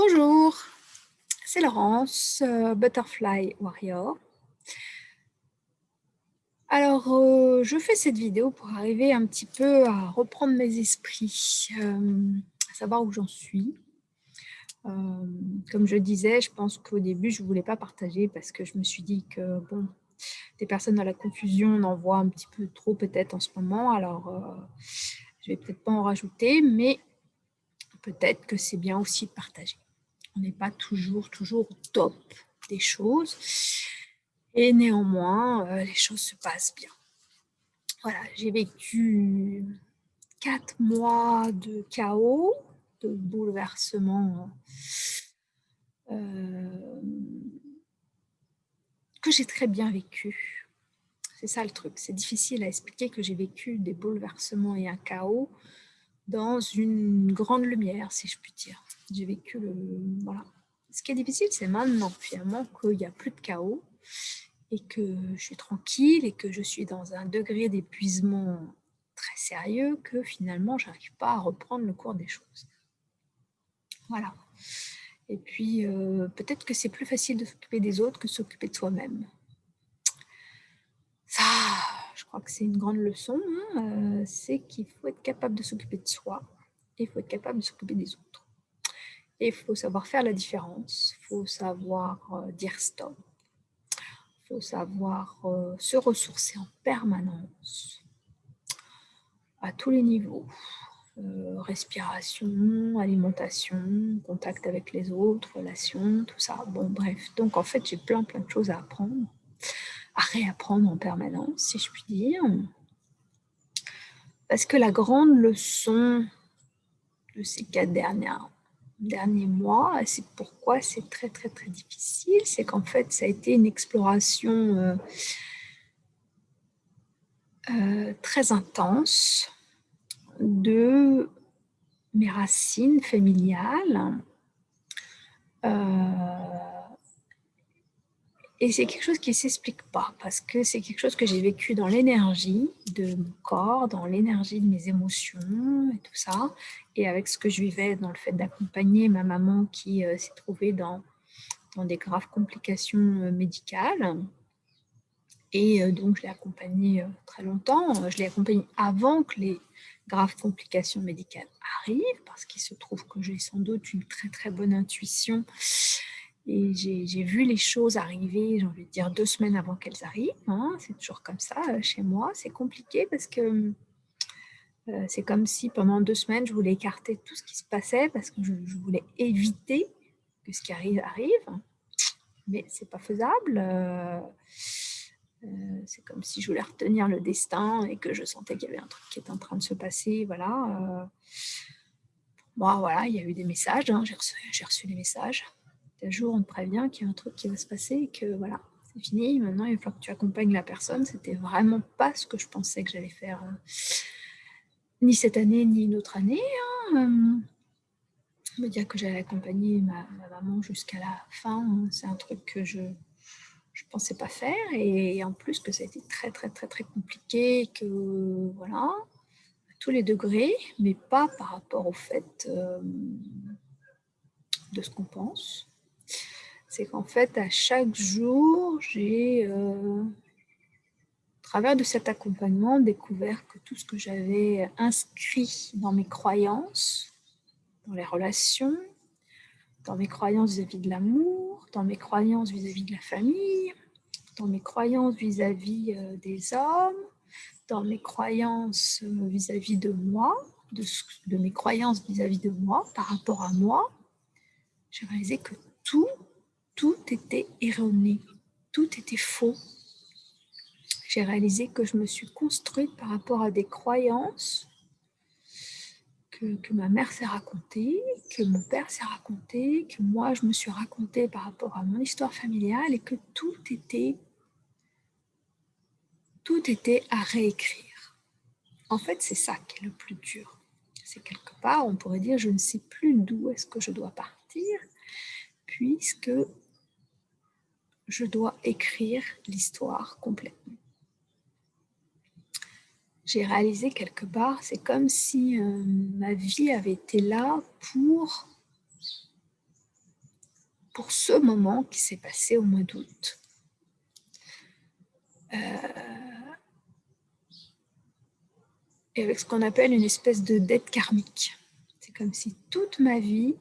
Bonjour, c'est Laurence, euh, Butterfly Warrior. Alors, euh, je fais cette vidéo pour arriver un petit peu à reprendre mes esprits, euh, à savoir où j'en suis. comme je disais, je pense qu'au début, je ne voulais pas partager parce que je me suis dit que, bon, des personnes dans la confusion, on en voit un petit peu trop peut-être en ce moment, alors je vais peut-être pas en rajouter, mais peut-être que c'est bien aussi de partager on n'est pas toujours, toujours au top des choses. Et néanmoins, euh, les choses se passent bien. Voilà, j'ai vécu quatre mois de chaos, de bouleversement euh, que j'ai très bien vécu. C'est ça le truc. C'est difficile à expliquer que j'ai vécu des bouleversements et un chaos dans une grande lumière, si je puis dire. J'ai vécu le... Voilà. Ce qui est difficile, c'est maintenant, finalement, qu'il n'y a plus de chaos et que je suis tranquille et que je suis dans un degré d'épuisement très sérieux que finalement, je n'arrive pas à reprendre le cours des choses. Voilà. Et puis, euh, peut-être que c'est plus facile de s'occuper des autres que de s'occuper de soi-même. Ça, je crois que c'est une grande leçon, hein, euh, c'est qu'il faut être capable de s'occuper de soi et il faut être capable de s'occuper des autres. Il faut savoir faire la différence, il faut savoir euh, dire stop, il faut savoir euh, se ressourcer en permanence à tous les niveaux. respiration, alimentation, contact avec les autres, relations, tout ça. Bon, bref. Donc, en fait, j'ai plein, plein de choses à apprendre à réapprendre en permanence, si je puis dire. Parce que la grande leçon de ces quatre dernières, derniers mois, c'est pourquoi c'est très très très difficile, c'est qu'en fait ça a été une exploration euh, euh, très intense de mes racines familiales, euh, et c'est quelque chose qui ne s'explique pas, parce que c'est quelque chose que j'ai vécu dans l'énergie de mon corps, dans l'énergie de mes émotions et tout ça, et avec ce que je vivais dans le fait d'accompagner ma maman qui euh, s'est trouvée dans, dans des graves complications euh, médicales. Et euh, donc, je l'ai accompagnée très longtemps. Je l'ai accompagnée avant que les graves complications médicales arrivent, parce qu'il se trouve que j'ai sans doute une très très bonne intuition et j'ai vu les choses arriver, j'ai envie de dire, deux semaines avant qu'elles arrivent. Hein. C'est toujours comme ça euh, chez moi. C'est compliqué parce que euh, c'est comme si pendant deux semaines, je voulais écarter tout ce qui se passait parce que je, voulais éviter que ce qui arrive arrive. Mais ce n'est pas faisable. Euh, c'est comme si je voulais retenir le destin et que je sentais qu'il y avait un truc qui était en train de se passer. Voilà. Bon, voilà, il y a eu des messages. Hein. J'ai reçu, reçu des messages un jour on te prévient qu'il y a un truc qui va se passer et que voilà, c'est fini, maintenant il va que tu accompagnes la personne. C'était vraiment pas ce que je pensais que j'allais faire, euh, ni cette année, ni une autre année. Hein. Euh, me dire que j'allais accompagner ma, maman jusqu'à la fin, hein, c'est un truc que je je pensais pas faire et, en plus que ça a été très très très très compliqué, que voilà, à tous les degrés, mais pas par rapport au fait euh, de ce qu'on pense c'est qu'en fait, à chaque jour, j'ai, euh, au travers de cet accompagnement, découvert que tout ce que j'avais inscrit dans mes croyances, dans les relations, dans mes croyances vis-à-vis de l'amour, dans mes croyances vis-à-vis de la famille, dans mes croyances vis-à-vis euh, des hommes, dans mes croyances euh, vis-à-vis de moi, de, mes croyances vis-à-vis de moi, par rapport à moi, j'ai réalisé que était erroné, tout était faux. J'ai réalisé que je me suis construite par rapport à des croyances que, ma mère s'est racontée, que mon père s'est raconté, que moi je me suis racontée par rapport à mon histoire familiale et que tout était, tout était à réécrire. En fait, c'est ça qui est le plus dur. C'est quelque part, on pourrait dire, je ne sais plus d'où est-ce que je dois partir, puisque je dois écrire l'histoire complètement. J'ai réalisé quelque part, c'est comme si euh, ma vie avait été là pour ce moment qui s'est passé au mois d'août. Euh, et avec ce qu'on appelle une espèce de dette karmique. C'est comme si toute ma vie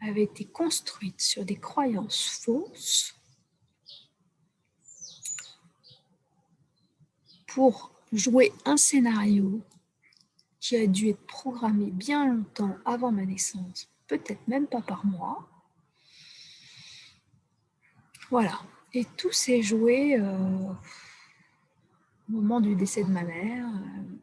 avait été construite sur des croyances fausses pour jouer un scénario qui a dû être programmé bien longtemps avant ma naissance, peut-être même pas par moi. Voilà. Et tout s'est joué euh, au moment du décès de ma mère, euh,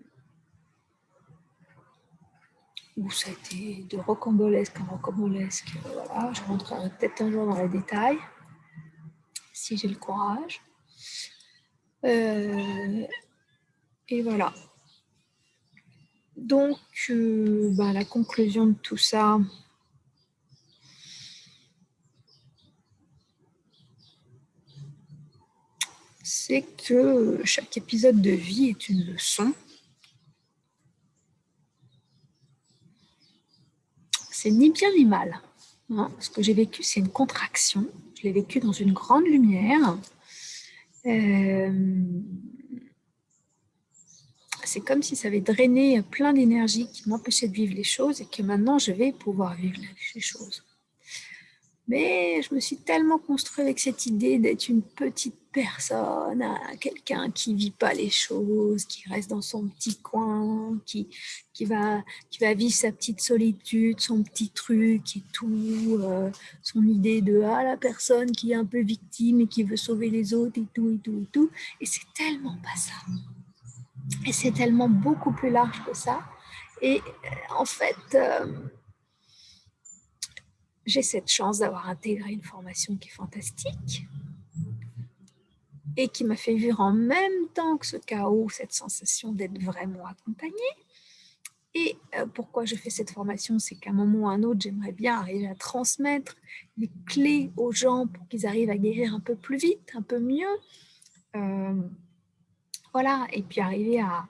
où ça a été de rocambolesque en rocambolesque. Voilà, je rentrerai peut-être un jour dans les détails, si j'ai le courage. Euh, et voilà. Donc, euh, bah, la conclusion de tout ça, c'est que chaque épisode de vie est une leçon c'est ni bien ni mal. Hein. Ce que j'ai vécu, c'est une contraction. Je l'ai vécu dans une grande lumière. Euh, c'est comme si ça avait drainé plein d'énergie qui m'empêchait de vivre les choses et que maintenant je vais pouvoir vivre les choses. Mais je me suis tellement construite avec cette idée d'être une petite personne, quelqu'un qui vit pas les choses, qui reste dans son petit coin, qui, qui, va, qui va vivre sa petite solitude, son petit truc et tout, euh, son idée de ah, la personne qui est un peu victime et qui veut sauver les autres et tout, et tout, et tout. Et c'est tellement pas ça. Et c'est tellement beaucoup plus large que ça. Et euh, en fait... Euh, j'ai cette chance d'avoir intégré une formation qui est fantastique et qui m'a fait vivre en même temps que ce chaos, cette sensation d'être vraiment accompagnée. Et euh, pourquoi je fais cette formation, c'est qu'à un moment ou à un autre, j'aimerais bien arriver à transmettre les clés aux gens pour qu'ils arrivent à guérir un peu plus vite, un peu mieux. Euh, voilà, et puis arriver à,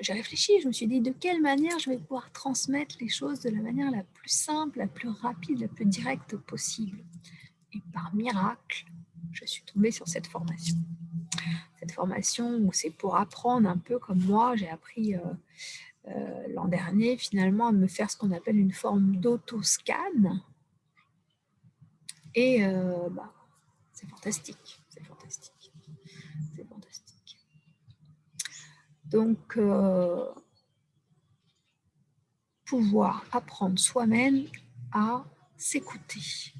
j'ai réfléchi, je me suis dit de quelle manière je vais pouvoir transmettre les choses de la manière la plus simple, la plus rapide, la plus directe possible. Et par miracle, je suis tombée sur cette formation. Cette formation où c'est pour apprendre un peu comme moi, j'ai appris euh, euh, l'an dernier finalement à me faire ce qu'on appelle une forme d'autoscan. Et euh, bah, c'est fantastique, c'est fantastique. Donc, euh, pouvoir apprendre soi-même à s'écouter,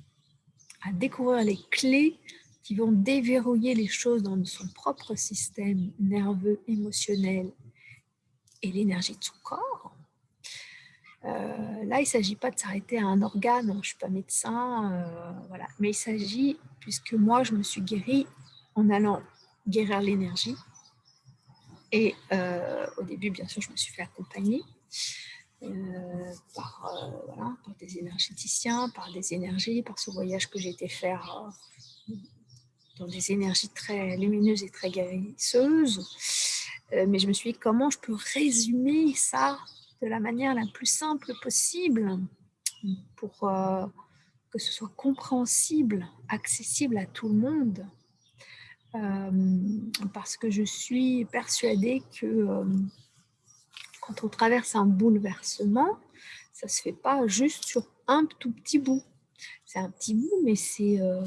à découvrir les clés qui vont déverrouiller les choses dans son propre système nerveux, émotionnel et l'énergie de son corps. Euh, là, il ne s'agit pas de s'arrêter à un organe, je ne suis pas médecin, euh, voilà. mais il s'agit, puisque moi, je me suis guérie en allant guérir l'énergie, et euh, au début, bien sûr, je me suis fait accompagner euh, par, euh, par, des énergéticiens, par des énergies, par ce voyage que j'ai été faire dans des énergies très lumineuses et très guérisseuses. mais je me suis dit, comment je peux résumer ça de la manière la plus simple possible pour que ce soit compréhensible, accessible à tout le monde? Parce que je suis persuadée que quand on traverse un bouleversement, ça ne se fait pas juste sur un tout petit bout. C'est un petit bout, mais c'est... Euh,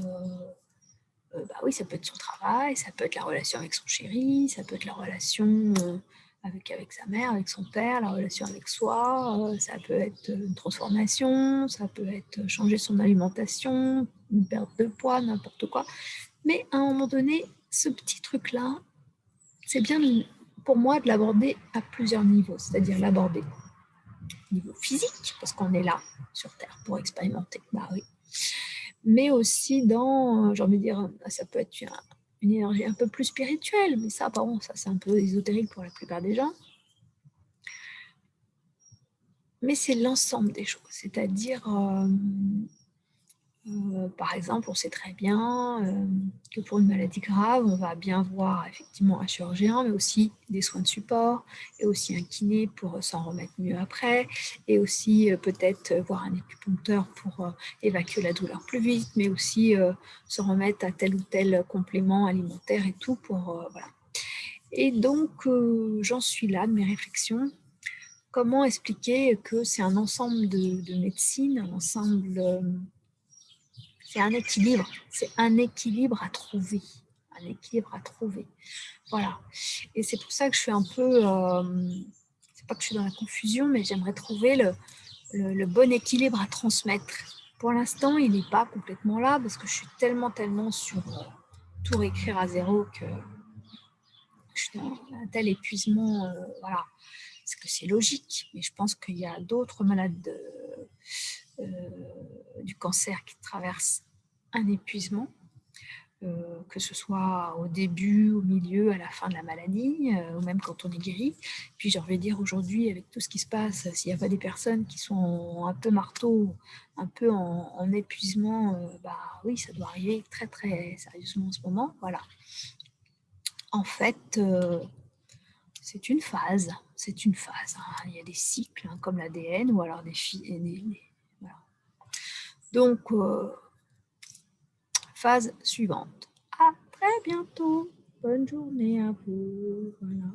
bah oui, ça peut être son travail, ça peut être la relation avec son chéri, ça peut être la relation avec, avec sa mère, avec son père, la relation avec soi, ça peut être une transformation, ça peut être changer son alimentation, une perte de poids, n'importe quoi. Mais à un moment donné, ce petit truc-là, c'est bien pour moi de l'aborder à plusieurs niveaux, c'est-à-dire l'aborder au niveau physique, parce qu'on est là sur Terre pour expérimenter, bah oui. mais aussi dans, j'ai envie de dire, ça peut être une énergie un peu plus spirituelle, mais ça, pardon, ça c'est un peu ésotérique pour la plupart des gens. Mais c'est l'ensemble des choses, c'est-à-dire euh, Euh, par exemple, on sait très bien euh, que pour une maladie grave, on va bien voir effectivement un chirurgien, mais aussi des soins de support, et aussi un kiné pour s'en remettre mieux après, et aussi euh, peut-être voir un acupuncteur pour évacuer la douleur plus vite, mais aussi se remettre à tel ou tel complément alimentaire et tout pour. Et donc, j'en suis là de mes réflexions. Comment expliquer que c'est un ensemble de médecine, un ensemble c'est un équilibre, c'est un équilibre à trouver, un équilibre à trouver. Voilà. Et c'est pour ça que je suis un peu, euh, c'est pas que je suis dans la confusion, mais j'aimerais trouver le, bon équilibre à transmettre. Pour l'instant, il n'est pas complètement là parce que je suis tellement, tellement sur euh, tout réécrire à zéro que je suis dans un tel épuisement. Euh, voilà. Parce que c'est logique, mais je pense qu'il y a d'autres malades de, euh, du cancer qui traverse un épuisement, euh, que ce soit au début, au milieu, à la fin de la maladie, euh, ou même quand on est guéri. Puis j'ai envie dire aujourd'hui, avec tout ce qui se passe, s'il n'y a pas des personnes qui sont un peu marteau, un peu en, épuisement, bah oui, ça doit arriver très très sérieusement en ce moment. Voilà. En fait, c'est une phase, c'est une phase. Hein. Il y a des cycles, hein, comme l'ADN, ou alors des, des, donc, euh, phase suivante. À très bientôt. Bonne journée à vous. Voilà.